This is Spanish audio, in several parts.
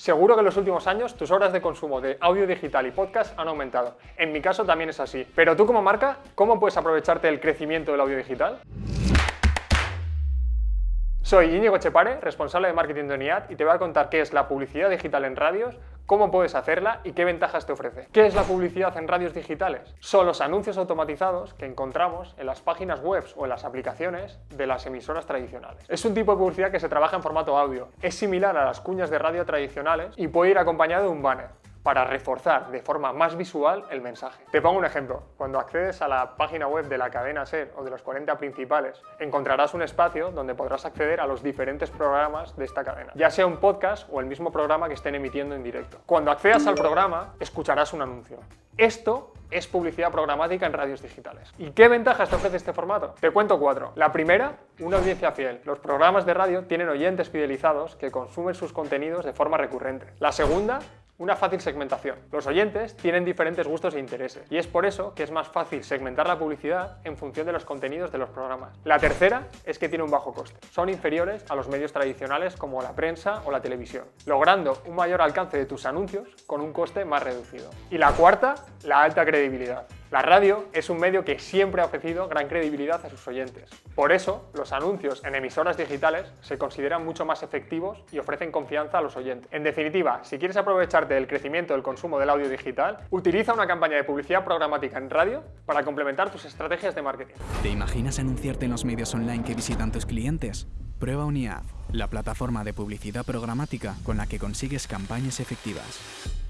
Seguro que en los últimos años tus horas de consumo de audio digital y podcast han aumentado. En mi caso también es así. Pero tú como marca, ¿cómo puedes aprovecharte del crecimiento del audio digital? Soy Íñigo Chepare, responsable de marketing de UNIAD y te voy a contar qué es la publicidad digital en radios, cómo puedes hacerla y qué ventajas te ofrece. ¿Qué es la publicidad en radios digitales? Son los anuncios automatizados que encontramos en las páginas web o en las aplicaciones de las emisoras tradicionales. Es un tipo de publicidad que se trabaja en formato audio. Es similar a las cuñas de radio tradicionales y puede ir acompañado de un banner para reforzar de forma más visual el mensaje. Te pongo un ejemplo. Cuando accedes a la página web de la cadena SER o de los 40 principales, encontrarás un espacio donde podrás acceder a los diferentes programas de esta cadena, ya sea un podcast o el mismo programa que estén emitiendo en directo. Cuando accedas al programa, escucharás un anuncio. Esto es publicidad programática en radios digitales. ¿Y qué ventajas te ofrece este formato? Te cuento cuatro. La primera, una audiencia fiel. Los programas de radio tienen oyentes fidelizados que consumen sus contenidos de forma recurrente. La segunda, una fácil segmentación. Los oyentes tienen diferentes gustos e intereses y es por eso que es más fácil segmentar la publicidad en función de los contenidos de los programas. La tercera es que tiene un bajo coste. Son inferiores a los medios tradicionales como la prensa o la televisión, logrando un mayor alcance de tus anuncios con un coste más reducido. Y la cuarta, la alta credibilidad. La radio es un medio que siempre ha ofrecido gran credibilidad a sus oyentes. Por eso, los anuncios en emisoras digitales se consideran mucho más efectivos y ofrecen confianza a los oyentes. En definitiva, si quieres aprovecharte del crecimiento del consumo del audio digital, utiliza una campaña de publicidad programática en radio para complementar tus estrategias de marketing. ¿Te imaginas anunciarte en los medios online que visitan tus clientes? Prueba Uniad, la plataforma de publicidad programática con la que consigues campañas efectivas.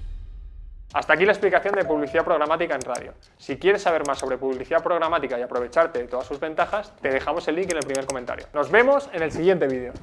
Hasta aquí la explicación de publicidad programática en radio. Si quieres saber más sobre publicidad programática y aprovecharte de todas sus ventajas, te dejamos el link en el primer comentario. Nos vemos en el siguiente vídeo.